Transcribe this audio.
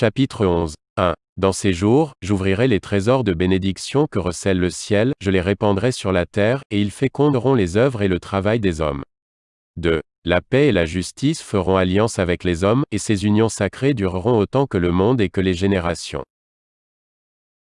Chapitre 11. 1. Dans ces jours, j'ouvrirai les trésors de bénédiction que recèle le ciel, je les répandrai sur la terre, et ils féconderont les œuvres et le travail des hommes. 2. La paix et la justice feront alliance avec les hommes, et ces unions sacrées dureront autant que le monde et que les générations.